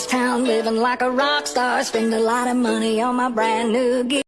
ghost town, living like a rock star. Spend a lot of money on my brand new gear.